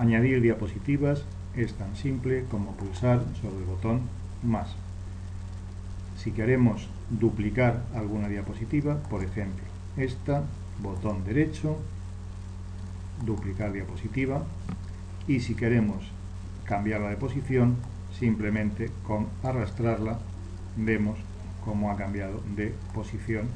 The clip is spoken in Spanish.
Añadir diapositivas es tan simple como pulsar sobre el botón más. Si queremos duplicar alguna diapositiva, por ejemplo, esta, botón derecho, duplicar diapositiva, y si queremos cambiarla de posición, simplemente con arrastrarla vemos cómo ha cambiado de posición